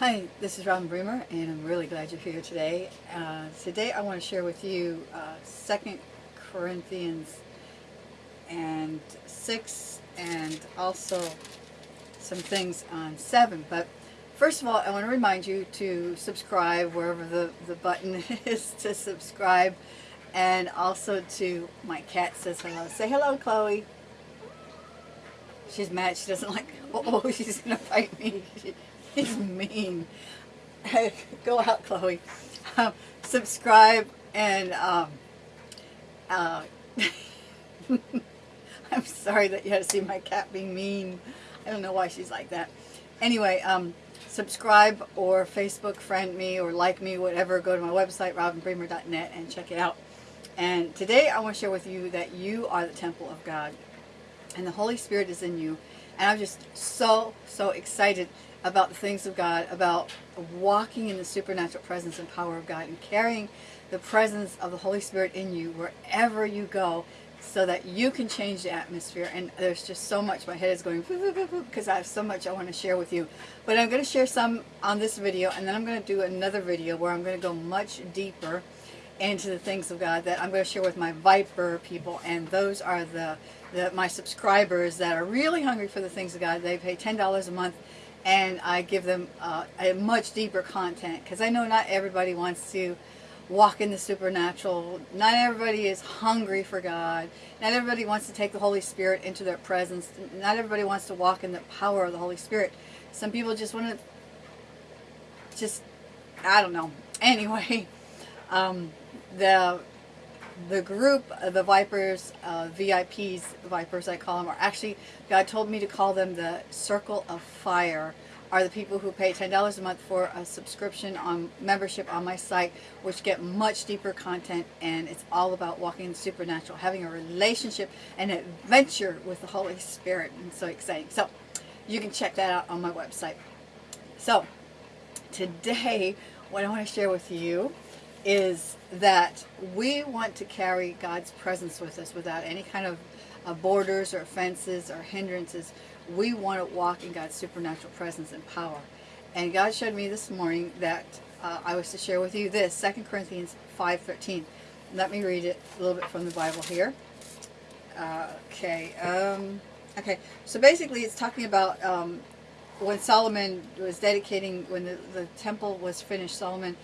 Hi, this is Robin Bremer, and I'm really glad you're here today. Uh, today I want to share with you uh, 2 Corinthians and 6 and also some things on 7. But first of all, I want to remind you to subscribe wherever the, the button is to subscribe and also to my cat says hello. Say hello, Chloe. She's mad. She doesn't like, oh, she's going to fight me. She, He's mean. Go out, Chloe. Um, subscribe and um, uh, I'm sorry that you had to see my cat being mean. I don't know why she's like that. Anyway, um, subscribe or Facebook friend me or like me, whatever. Go to my website, robinbremer.net and check it out. And today I want to share with you that you are the temple of God and the Holy Spirit is in you. And I'm just so, so excited about the things of God, about walking in the supernatural presence and power of God and carrying the presence of the Holy Spirit in you wherever you go so that you can change the atmosphere. And there's just so much my head is going because I have so much I want to share with you. But I'm going to share some on this video and then I'm going to do another video where I'm going to go much deeper into the things of God that I'm going to share with my Viper people. And those are the, the my subscribers that are really hungry for the things of God. They pay $10 a month and I give them uh, a much deeper content because I know not everybody wants to walk in the supernatural. Not everybody is hungry for God. Not everybody wants to take the Holy Spirit into their presence. Not everybody wants to walk in the power of the Holy Spirit. Some people just want to just, I don't know. Anyway, um, the the group, the Vipers, uh, VIPs, Vipers I call them, are actually, God told me to call them the Circle of Fire, are the people who pay $10 a month for a subscription on membership on my site, which get much deeper content, and it's all about walking in the supernatural, having a relationship, an adventure with the Holy Spirit, and so exciting. So, you can check that out on my website. So, today, what I want to share with you is that we want to carry God's presence with us without any kind of uh, borders or fences or hindrances. We want to walk in God's supernatural presence and power. And God showed me this morning that uh, I was to share with you this, 2 Corinthians 5.13. Let me read it a little bit from the Bible here. Uh, okay, um, okay. So basically it's talking about um, when Solomon was dedicating, when the, the temple was finished, Solomon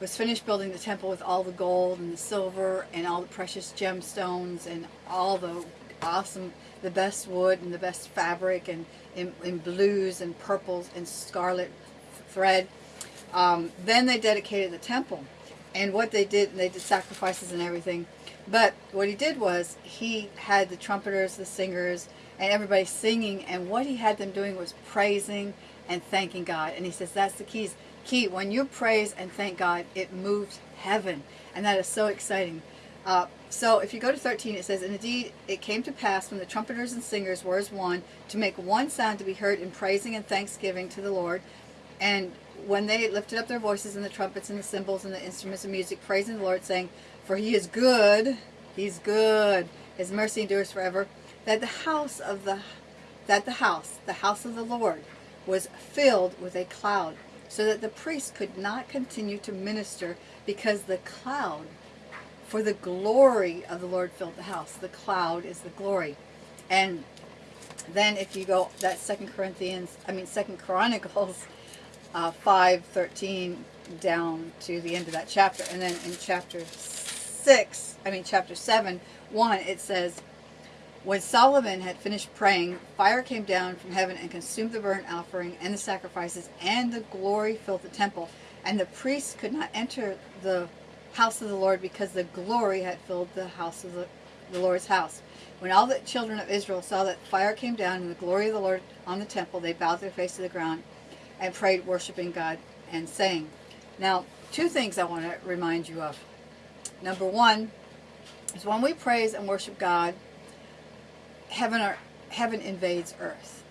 was finished building the temple with all the gold and the silver and all the precious gemstones and all the awesome, the best wood and the best fabric and in, blues and purples and scarlet thread. Um, then they dedicated the temple. And what they did, they did sacrifices and everything. But what he did was he had the trumpeters, the singers, and everybody singing. And what he had them doing was praising and thanking God. And he says that's the keys key. When you praise and thank God, it moves heaven. And that is so exciting. Uh, so if you go to 13, it says, And indeed it came to pass when the trumpeters and singers were as one, to make one sound to be heard in praising and thanksgiving to the Lord. And when they lifted up their voices and the trumpets and the cymbals and the instruments of music, praising the Lord, saying, For he is good, he's good, his mercy endures forever, that the house of the that the house, the house of the Lord, was filled with a cloud so that the priest could not continue to minister because the cloud, for the glory of the Lord filled the house. The cloud is the glory. And then if you go, that Second Corinthians, I mean Second Chronicles uh, 5, 13 down to the end of that chapter. And then in chapter 6, I mean chapter 7, 1, it says, when Solomon had finished praying, fire came down from heaven and consumed the burnt offering and the sacrifices, and the glory filled the temple. And the priests could not enter the house of the Lord because the glory had filled the house of the, the Lord's house. When all the children of Israel saw that fire came down and the glory of the Lord on the temple, they bowed their face to the ground and prayed, worshiping God and saying. Now, two things I want to remind you of. Number one is when we praise and worship God, heaven or heaven invades earth.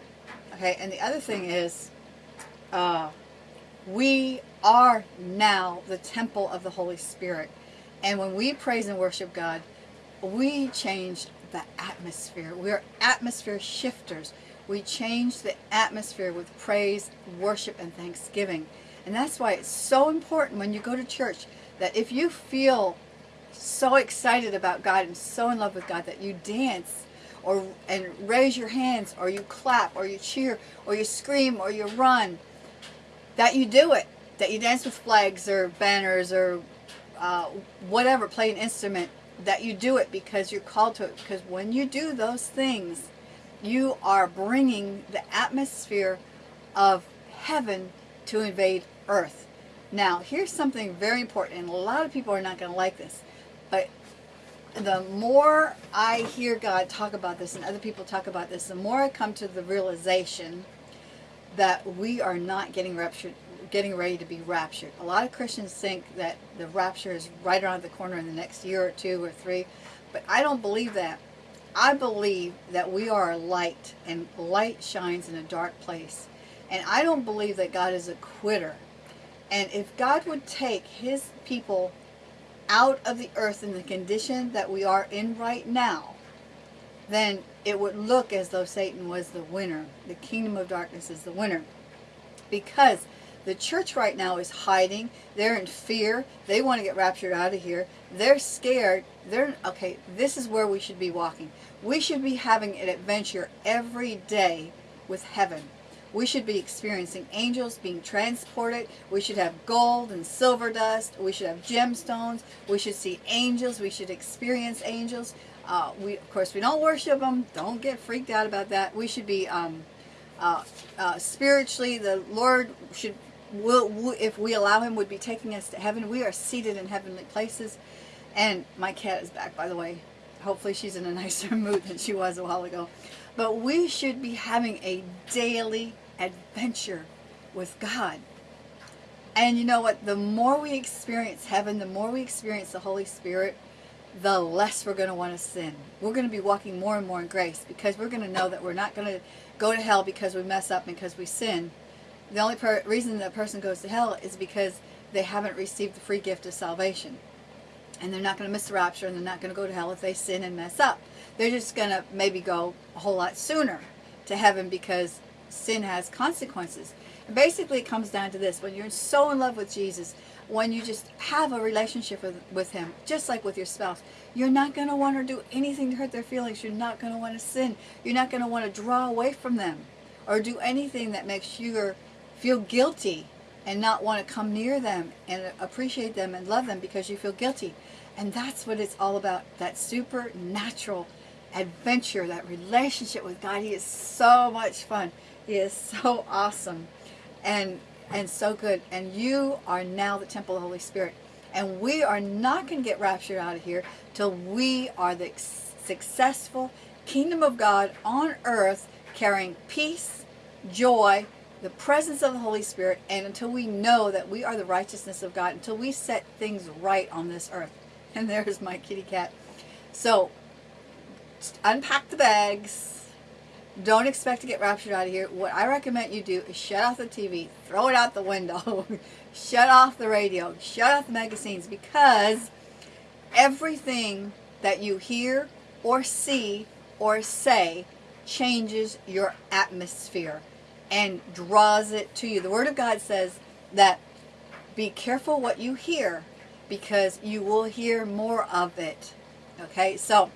Okay, and the other thing is, uh, we are now the temple of the Holy Spirit. And when we praise and worship God, we change the atmosphere. We're atmosphere shifters. We change the atmosphere with praise, worship, and thanksgiving. And that's why it's so important when you go to church that if you feel so excited about God and so in love with God that you dance or and raise your hands or you clap or you cheer or you scream or you run. That you do it. That you dance with flags or banners or uh, whatever play an instrument. That you do it because you're called to it. Because when you do those things you are bringing the atmosphere of heaven to invade earth. Now here's something very important and a lot of people are not going to like this but the more I hear God talk about this and other people talk about this, the more I come to the realization that we are not getting raptured, getting ready to be raptured. A lot of Christians think that the rapture is right around the corner in the next year or two or three, but I don't believe that. I believe that we are light, and light shines in a dark place. And I don't believe that God is a quitter. And if God would take his people out of the earth in the condition that we are in right now, then it would look as though Satan was the winner. The kingdom of darkness is the winner. Because the church right now is hiding. They're in fear. They want to get raptured out of here. They're scared. They're okay, this is where we should be walking. We should be having an adventure every day with heaven. We should be experiencing angels being transported. We should have gold and silver dust. We should have gemstones. We should see angels. We should experience angels. Uh, we, of course, we don't worship them. Don't get freaked out about that. We should be um, uh, uh, spiritually. The Lord should, will, will, if we allow Him, would be taking us to heaven. We are seated in heavenly places. And my cat is back, by the way. Hopefully, she's in a nicer mood than she was a while ago. But we should be having a daily adventure with God. And you know what? The more we experience heaven, the more we experience the Holy Spirit, the less we're going to want to sin. We're going to be walking more and more in grace because we're going to know that we're not going to go to hell because we mess up because we sin. The only reason that person goes to hell is because they haven't received the free gift of salvation. And they're not going to miss the rapture and they're not going to go to hell if they sin and mess up. They're just going to maybe go a whole lot sooner to heaven because sin has consequences. And basically it comes down to this. When you're so in love with Jesus, when you just have a relationship with, with him, just like with your spouse, you're not going to want to do anything to hurt their feelings. You're not going to want to sin. You're not going to want to draw away from them or do anything that makes you feel guilty and not want to come near them and appreciate them and love them because you feel guilty. And that's what it's all about, that supernatural adventure, that relationship with God. He is so much fun. Is so awesome and and so good. And you are now the temple of the Holy Spirit. And we are not going to get raptured out of here till we are the successful kingdom of God on earth carrying peace, joy, the presence of the Holy Spirit, and until we know that we are the righteousness of God, until we set things right on this earth. And there's my kitty cat. So, unpack the bags, don't expect to get raptured out of here. What I recommend you do is shut off the TV, throw it out the window, shut off the radio, shut off the magazines because everything that you hear or see or say changes your atmosphere and draws it to you. The Word of God says that be careful what you hear because you will hear more of it. Okay, so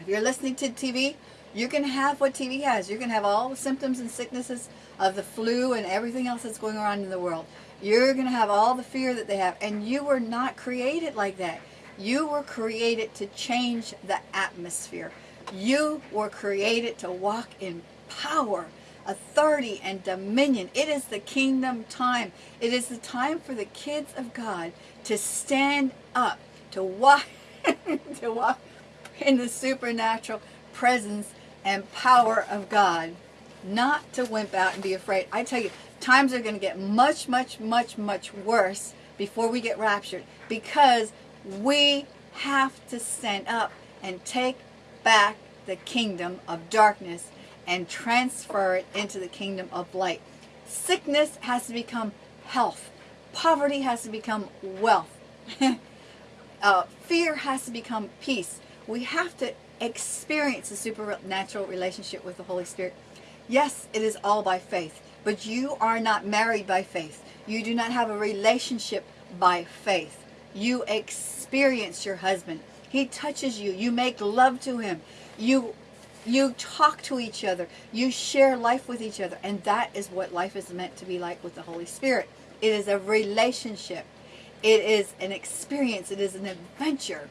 if you're listening to TV, you can have what TV has. You can have all the symptoms and sicknesses of the flu and everything else that's going on in the world. You're going to have all the fear that they have. And you were not created like that. You were created to change the atmosphere. You were created to walk in power, authority, and dominion. It is the kingdom time. It is the time for the kids of God to stand up, to walk, to walk in the supernatural presence and power of God, not to wimp out and be afraid. I tell you, times are going to get much, much, much, much worse before we get raptured because we have to stand up and take back the kingdom of darkness and transfer it into the kingdom of light. Sickness has to become health. Poverty has to become wealth. uh, fear has to become peace. We have to experience a supernatural relationship with the Holy Spirit. Yes, it is all by faith, but you are not married by faith. You do not have a relationship by faith. You experience your husband. He touches you. You make love to him. You you talk to each other. You share life with each other. And that is what life is meant to be like with the Holy Spirit. It is a relationship. It is an experience. It is an adventure.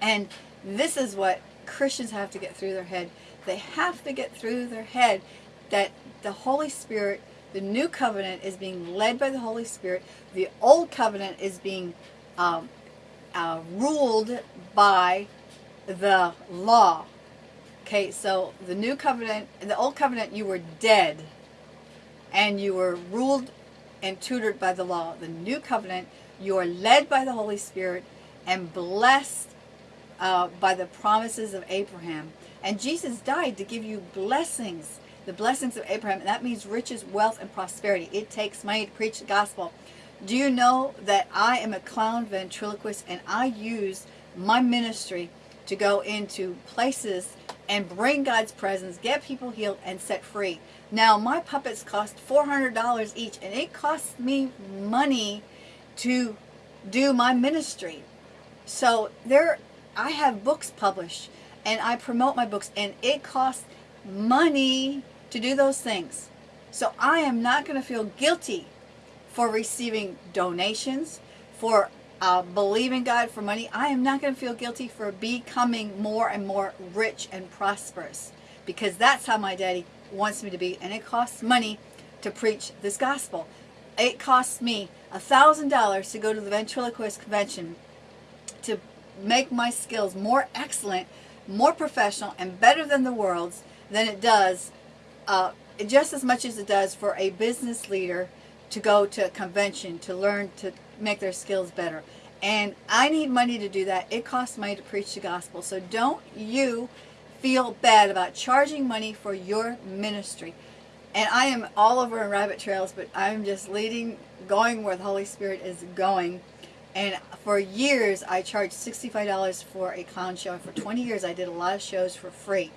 And this is what Christians have to get through their head. They have to get through their head that the Holy Spirit, the new covenant is being led by the Holy Spirit. The old covenant is being um, uh, ruled by the law. Okay, so the new covenant, the old covenant, you were dead and you were ruled and tutored by the law. The new covenant, you are led by the Holy Spirit and blessed uh, by the promises of Abraham. And Jesus died to give you blessings, the blessings of Abraham. And that means riches, wealth, and prosperity. It takes money to preach the gospel. Do you know that I am a clown ventriloquist and I use my ministry to go into places and bring God's presence, get people healed, and set free. Now, my puppets cost $400 each, and it costs me money to do my ministry. So there, I have books published, and I promote my books, and it costs money to do those things. So I am not going to feel guilty for receiving donations, for uh, believing God for money. I am not going to feel guilty for becoming more and more rich and prosperous because that's how my daddy wants me to be. And it costs money to preach this gospel. It costs me a thousand dollars to go to the ventriloquist convention to make my skills more excellent, more professional, and better than the world's than it does, uh, just as much as it does for a business leader to go to a convention to learn to make their skills better. And I need money to do that. It costs money to preach the gospel. So don't you feel bad about charging money for your ministry. And I am all over in rabbit trails, but I'm just leading, going where the Holy Spirit is going. And for years, I charged $65 for a clown show. And for 20 years, I did a lot of shows for free.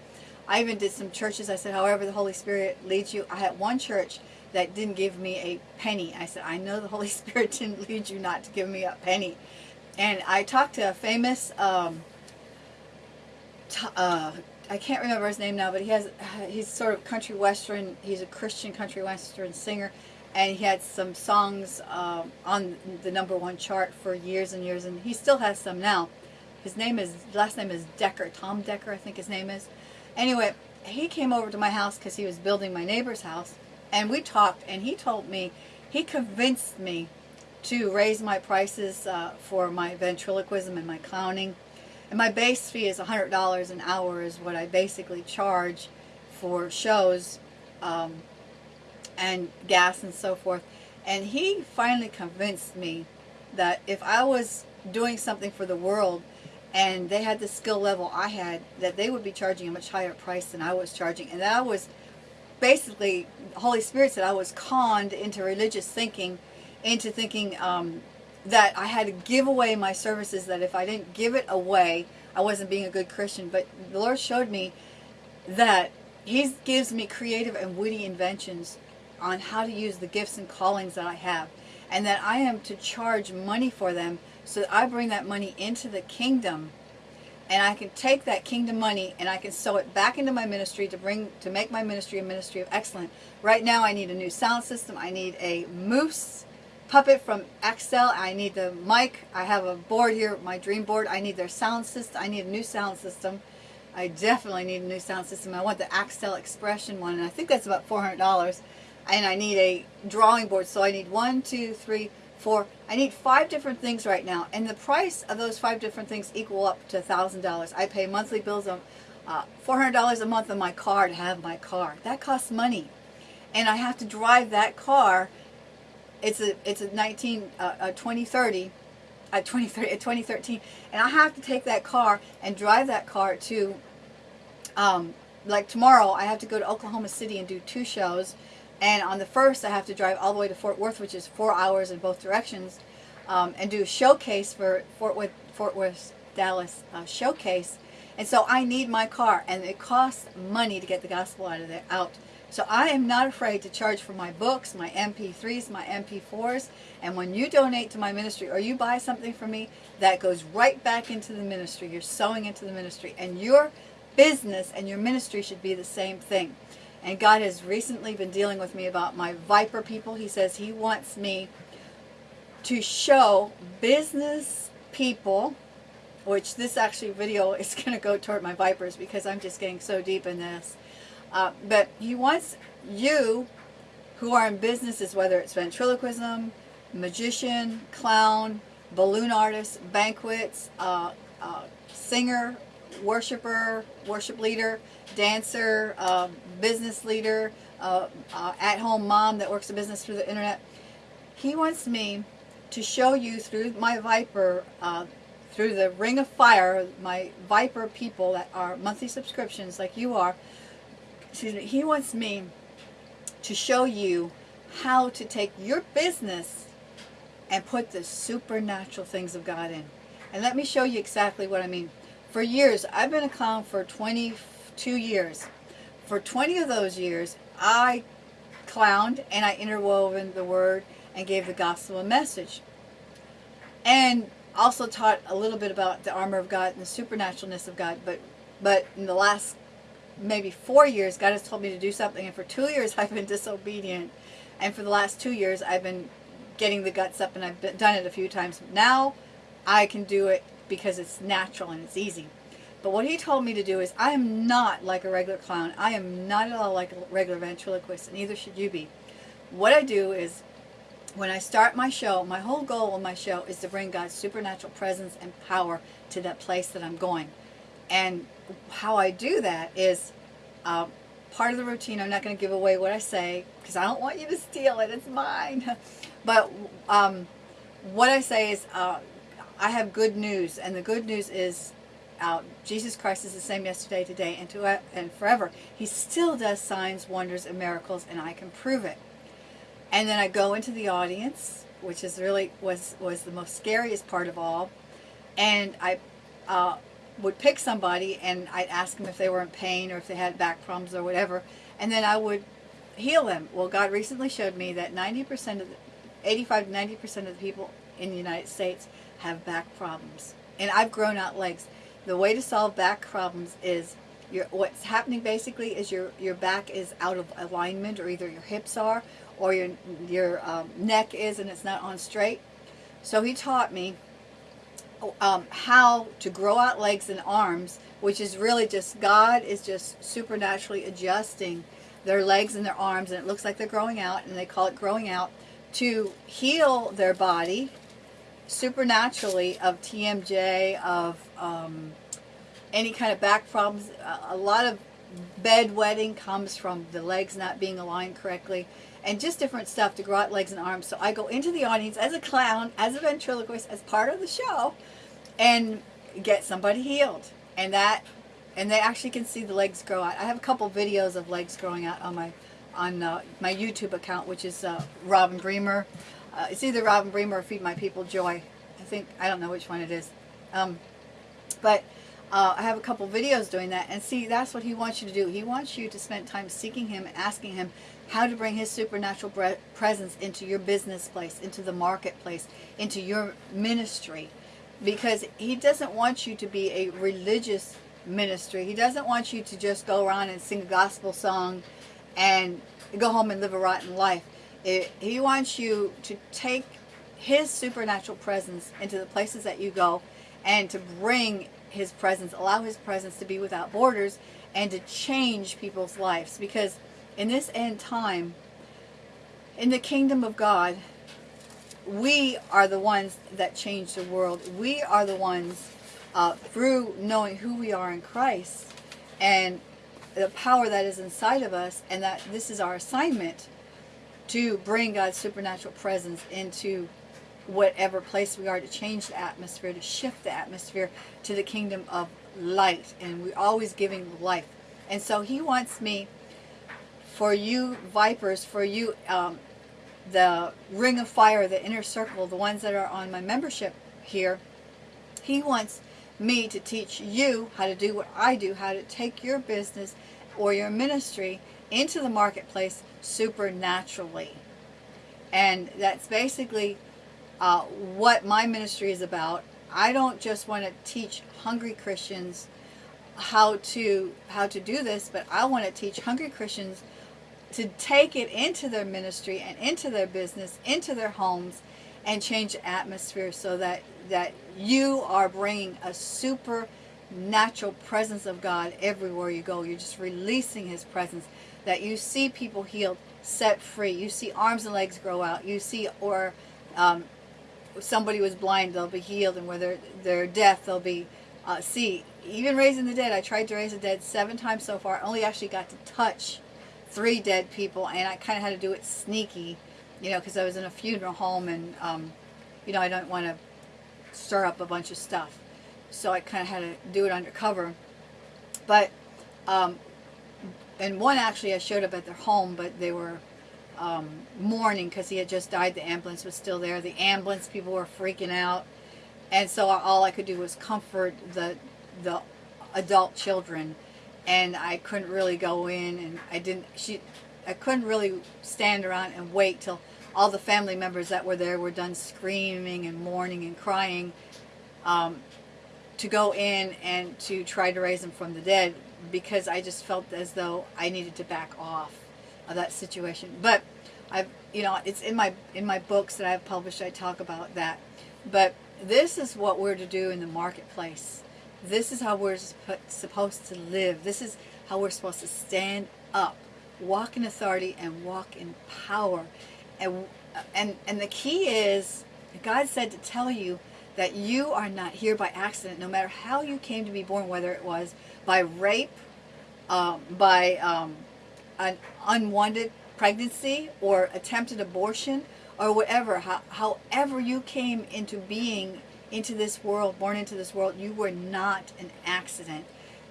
I even did some churches. I said, however the Holy Spirit leads you. I had one church that didn't give me a penny. I said, I know the Holy Spirit didn't lead you not to give me a penny. And I talked to a famous, um, uh, I can't remember his name now, but he has, he's sort of country western, he's a Christian country western singer, and he had some songs um, on the number one chart for years and years, and he still has some now. His name is, last name is Decker, Tom Decker I think his name is. Anyway, he came over to my house because he was building my neighbor's house, and we talked, and he told me, he convinced me to raise my prices uh, for my ventriloquism and my clowning. And my base fee is $100 an hour is what I basically charge for shows um, and gas and so forth. And he finally convinced me that if I was doing something for the world and they had the skill level I had, that they would be charging a much higher price than I was charging. And that was basically, Holy Spirit said I was conned into religious thinking, into thinking um, that I had to give away my services, that if I didn't give it away, I wasn't being a good Christian. But the Lord showed me that He gives me creative and witty inventions on how to use the gifts and callings that I have. And that I am to charge money for them so that I bring that money into the kingdom and I can take that kingdom money and I can sow it back into my ministry to bring to make my ministry a ministry of excellence. Right now I need a new sound system. I need a moose puppet from Axtell. I need the mic. I have a board here, my dream board. I need their sound system. I need a new sound system. I definitely need a new sound system. I want the Axtell Expression one and I think that's about $400 and I need a drawing board. So I need one, two, three, four. I need five different things right now, and the price of those five different things equal up to $1,000. I pay monthly bills of uh, $400 a month on my car to have my car. That costs money. And I have to drive that car. It's a, it's a 19, uh, a 2030, a 2030, a 2013, and I have to take that car and drive that car to, um, like tomorrow, I have to go to Oklahoma City and do two shows, and on the first, I have to drive all the way to Fort Worth, which is four hours in both directions, um, and do a showcase for Fort Worth, Fort Worth Dallas uh, showcase. And so I need my car, and it costs money to get the gospel out of there, out So I am not afraid to charge for my books, my MP3s, my MP4s. And when you donate to my ministry or you buy something from me, that goes right back into the ministry. You're sowing into the ministry. And your business and your ministry should be the same thing. And God has recently been dealing with me about my Viper people. He says He wants me to show business people, which this actually video is going to go toward my Vipers because I'm just getting so deep in this. Uh, but He wants you who are in businesses, whether it's ventriloquism, magician, clown, balloon artist, banquets, uh, uh, singer, worshiper, worship leader, dancer, uh, business leader, uh, uh, at-home mom that works a business through the internet. He wants me to show you through my Viper, uh, through the Ring of Fire, my Viper people that are monthly subscriptions like you are, excuse me, he wants me to show you how to take your business and put the supernatural things of God in. And let me show you exactly what I mean. For years, I've been a clown for 22 years. For 20 of those years, I clowned and I interwoven the word and gave the gospel a message. And also taught a little bit about the armor of God and the supernaturalness of God. But, but in the last maybe four years, God has told me to do something. And for two years, I've been disobedient. And for the last two years, I've been getting the guts up and I've been, done it a few times. Now I can do it because it's natural and it's easy. But what he told me to do is I am not like a regular clown. I am not at all like a regular ventriloquist, and neither should you be. What I do is when I start my show, my whole goal of my show is to bring God's supernatural presence and power to that place that I'm going. And how I do that is uh, part of the routine. I'm not going to give away what I say because I don't want you to steal it. It's mine. but um, what I say is uh, I have good news, and the good news is uh, Jesus Christ is the same yesterday, today, and to and forever. He still does signs, wonders, and miracles, and I can prove it. And then I go into the audience, which is really was was the most scariest part of all, and I uh, would pick somebody and I'd ask them if they were in pain or if they had back problems or whatever, and then I would heal them. Well, God recently showed me that 90% of the, 85 to 90% of the people in the United States have back problems. And I've grown out legs. The way to solve back problems is your, what's happening basically is your, your back is out of alignment or either your hips are or your, your um, neck is and it's not on straight. So he taught me um, how to grow out legs and arms, which is really just, God is just supernaturally adjusting their legs and their arms and it looks like they're growing out and they call it growing out to heal their body supernaturally of TMJ, of um, any kind of back problems. A lot of bedwetting comes from the legs not being aligned correctly and just different stuff to grow out legs and arms. So I go into the audience as a clown, as a ventriloquist, as part of the show and get somebody healed. And that, and they actually can see the legs grow out. I have a couple videos of legs growing out on my on uh, my YouTube account, which is uh, Robin Bremer. Uh, it's either Robin Bremer or Feed My People Joy. I think, I don't know which one it is. Um, but uh, I have a couple videos doing that. And see, that's what he wants you to do. He wants you to spend time seeking him, asking him how to bring his supernatural presence into your business place, into the marketplace, into your ministry. Because he doesn't want you to be a religious ministry. He doesn't want you to just go around and sing a gospel song and go home and live a rotten life. It, he wants you to take his supernatural presence into the places that you go and to bring his presence, allow his presence to be without borders and to change people's lives. Because in this end time, in the kingdom of God, we are the ones that change the world. We are the ones uh, through knowing who we are in Christ and the power that is inside of us and that this is our assignment to bring God's supernatural presence into whatever place we are to change the atmosphere, to shift the atmosphere to the kingdom of light. And we're always giving life. And so he wants me, for you vipers, for you, um, the ring of fire, the inner circle, the ones that are on my membership here, he wants me to teach you how to do what I do, how to take your business or your ministry into the marketplace supernaturally. And that's basically uh, what my ministry is about. I don't just want to teach hungry Christians how to how to do this, but I want to teach hungry Christians to take it into their ministry and into their business, into their homes, and change the atmosphere so that that you are bringing a supernatural presence of God everywhere you go. You're just releasing His presence. That you see people healed, set free. You see arms and legs grow out. You see or um, somebody was blind, they'll be healed, and where they're, they're deaf, they'll be uh, see. Even raising the dead, I tried to raise the dead seven times so far. I only actually got to touch three dead people, and I kind of had to do it sneaky, you know, because I was in a funeral home, and um, you know, I don't want to stir up a bunch of stuff, so I kind of had to do it undercover. But um, and one actually I showed up at their home, but they were um, mourning because he had just died. The ambulance was still there. The ambulance people were freaking out, and so all I could do was comfort the the adult children, and I couldn't really go in, and I didn't. She, I couldn't really stand around and wait till all the family members that were there were done screaming and mourning and crying. Um, to go in and to try to raise them from the dead because I just felt as though I needed to back off of that situation. But I've, you know, it's in my in my books that I've published. I talk about that. But this is what we're to do in the marketplace. This is how we're supposed to live. This is how we're supposed to stand up, walk in authority, and walk in power. And and and the key is, God said to tell you that you are not here by accident, no matter how you came to be born, whether it was by rape, um, by um, an unwanted pregnancy or attempted abortion or whatever, how, however you came into being into this world, born into this world, you were not an accident.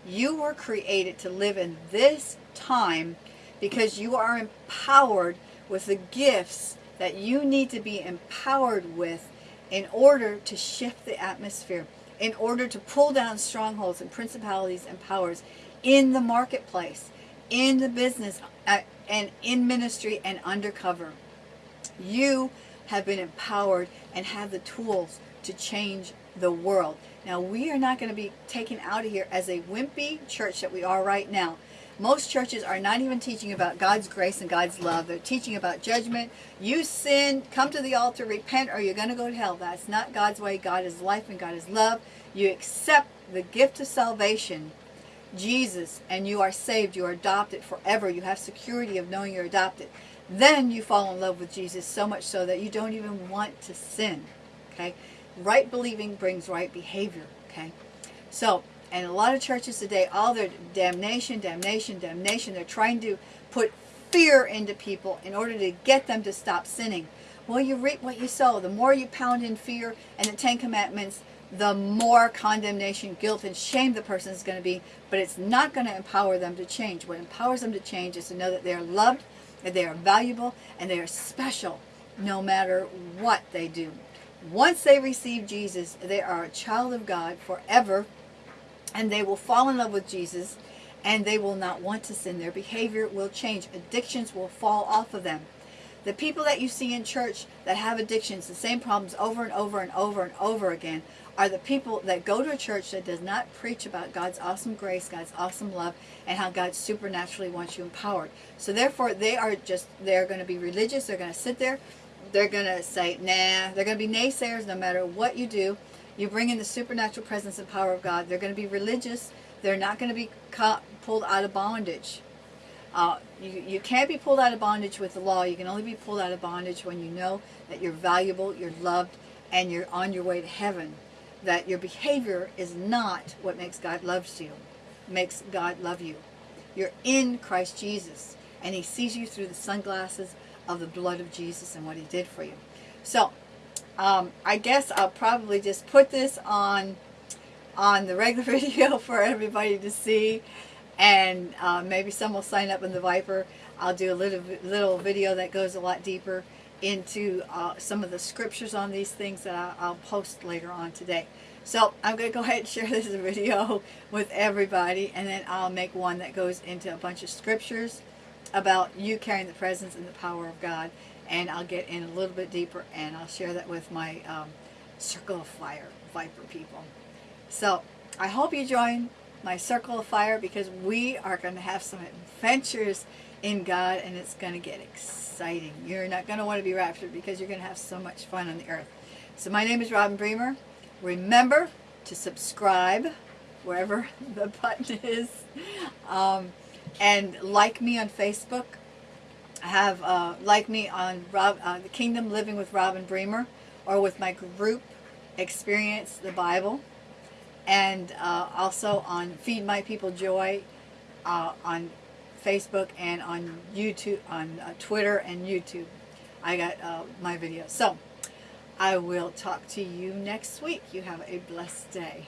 You were created to live in this time because you are empowered with the gifts that you need to be empowered with in order to shift the atmosphere, in order to pull down strongholds and principalities and powers in the marketplace in the business uh, and in ministry and undercover. You have been empowered and have the tools to change the world. Now, we are not going to be taken out of here as a wimpy church that we are right now. Most churches are not even teaching about God's grace and God's love. They're teaching about judgment. You sin, come to the altar, repent, or you're going to go to hell. That's not God's way. God is life and God is love. You accept the gift of salvation Jesus and you are saved, you are adopted forever, you have security of knowing you're adopted, then you fall in love with Jesus so much so that you don't even want to sin. Okay? Right believing brings right behavior. Okay? So, and a lot of churches today, all their damnation, damnation, damnation, they're trying to put fear into people in order to get them to stop sinning. Well, you reap what you sow. The more you pound in fear and the Ten Commandments, the more condemnation, guilt, and shame the person is going to be, but it's not going to empower them to change. What empowers them to change is to know that they are loved, that they are valuable, and they are special no matter what they do. Once they receive Jesus, they are a child of God forever, and they will fall in love with Jesus, and they will not want to sin. Their behavior will change. Addictions will fall off of them. The people that you see in church that have addictions, the same problems over and over and over and over again, are the people that go to a church that does not preach about God's awesome grace, God's awesome love, and how God supernaturally wants you empowered. So therefore, they are just, they're going to be religious. They're going to sit there. They're going to say, nah. They're going to be naysayers no matter what you do. You bring in the supernatural presence and power of God. They're going to be religious. They're not going to be pulled out of bondage. Uh, you, you can't be pulled out of bondage with the law. You can only be pulled out of bondage when you know that you're valuable, you're loved, and you're on your way to heaven that your behavior is not what makes God loves you, makes God love you. You're in Christ Jesus, and he sees you through the sunglasses of the blood of Jesus and what he did for you. So, um, I guess I'll probably just put this on on the regular video for everybody to see, and uh, maybe some will sign up in the Viper. I'll do a little little video that goes a lot deeper into uh, some of the scriptures on these things that I, I'll post later on today. So I'm going to go ahead and share this video with everybody and then I'll make one that goes into a bunch of scriptures about you carrying the presence and the power of God. And I'll get in a little bit deeper and I'll share that with my um, Circle of Fire Viper people. So I hope you join my Circle of Fire because we are going to have some adventures in God and it's going to get exciting. You're not going to want to be raptured because you're going to have so much fun on the earth. So my name is Robin Bremer. Remember to subscribe wherever the button is um, and like me on Facebook. Have uh, like me on Rob, uh, the Kingdom Living with Robin Bremer or with my group Experience the Bible and uh, also on Feed My People Joy uh, on Facebook and on YouTube, on uh, Twitter and YouTube. I got uh, my videos. So I will talk to you next week. You have a blessed day.